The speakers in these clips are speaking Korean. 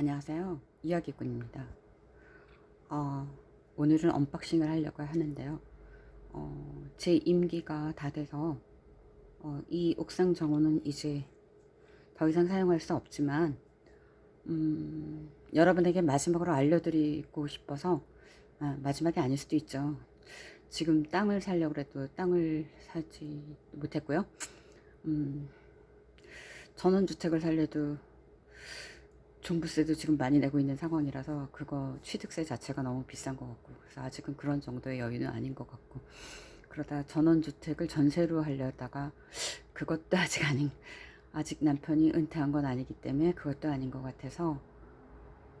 안녕하세요. 이야기꾼입니다. 어, 오늘은 unboxing을 하려고 하는데요. 어, 제 임기가 다 돼서 어, 이 옥상 정원은 이제 더 이상 사용할 수 없지만 음, 여러분에게 마지막으로 알려드리고 싶어서 아, 마지막이 아닐 수도 있죠. 지금 땅을 살려고 해도 땅을 사지 못했고요. 음, 전원주택을 살려도 종부세도 지금 많이 내고 있는 상황이라서 그거 취득세 자체가 너무 비싼 것 같고 그래서 아직은 그런 정도의 여유는 아닌 것 같고 그러다 전원주택을 전세로 하려다가 그것도 아직 아닌 아직 남편이 은퇴한 건 아니기 때문에 그것도 아닌 것 같아서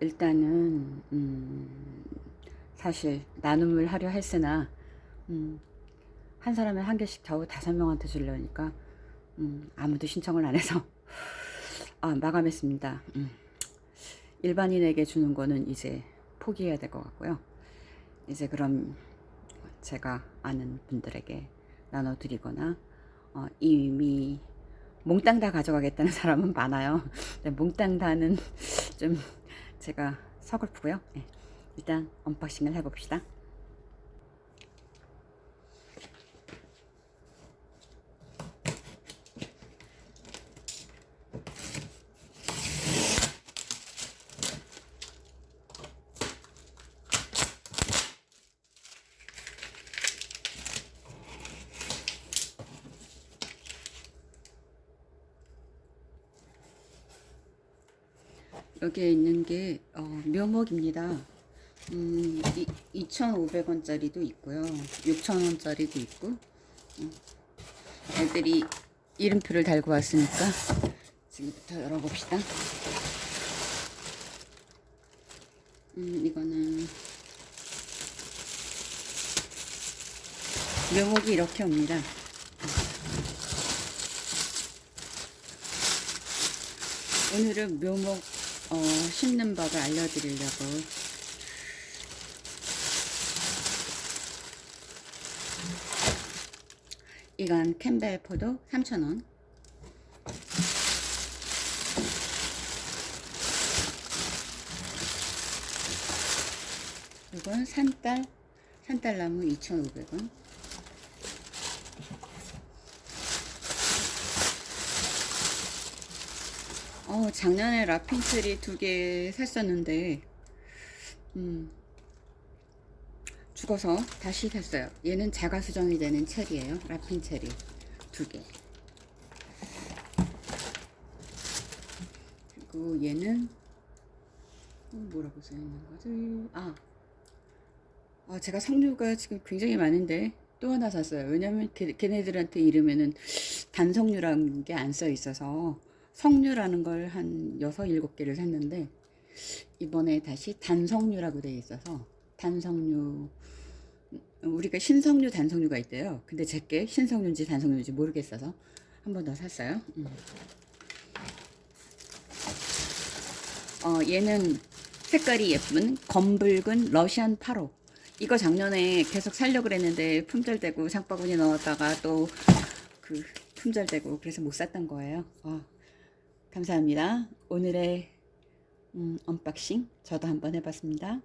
일단은 음 사실 나눔을 하려 했으나 음 한 사람에 한 개씩 겨우 다섯 명한테 주려니까 음 아무도 신청을 안 해서 아 마감했습니다. 음. 일반인에게 주는 거는 이제 포기해야 될 것 같고요. 이제 그럼 제가 아는 분들에게 나눠드리거나 어, 이미 몽땅 다 가져가겠다는 사람은 많아요. 근데 몽땅 다는 좀 제가 서글프고요. 네, 일단 언박싱을 해봅시다. 여기에 있는 게 어, 묘목입니다. 음, 2,500원짜리도 있고요. 6,000원짜리도 있고 음, 애들이 이름표를 달고 왔으니까 지금부터 열어봅시다. 음, 이거는 묘목이 이렇게 옵니다. 오늘은 묘목 어, 심는 법을 알려드리려고. 이건 캠벨 포도 3,000원. 이건 산딸 산딸나무 2,500원 어, 작년에 라핀트리 두개 샀었는데, 음, 죽어서 다시 샀어요. 얘는 자가 수정이 되는 체리예요. 라핀 체리 두 개. 그리고 얘는 어, 뭐라고 써 있는 거지? 아, 아, 제가 석류가 지금 굉장히 많은데 또 하나 샀어요. 왜냐면 걔, 걔네들한테 이름에는 단석류라는 게 안 써 있어서 석류라는 걸 한 6, 7개를 샀는데 이번에 다시 단석류라고 되어 있어서 단석류 우리가 신석류 단석류가 있대요 근데 제게 신석류인지 단석류인지 모르겠어서 한 번 더 샀어요 음. 어, 얘는 색깔이 예쁜 검붉은 러시안 8호 이거 작년에 계속 살려고 그랬는데 품절되고 장바구니 넣었다가 또 그 품절되고 그래서 못 샀던 거예요 어. 감사합니다. 오늘의 음, 언박싱 저도 한번 해봤습니다.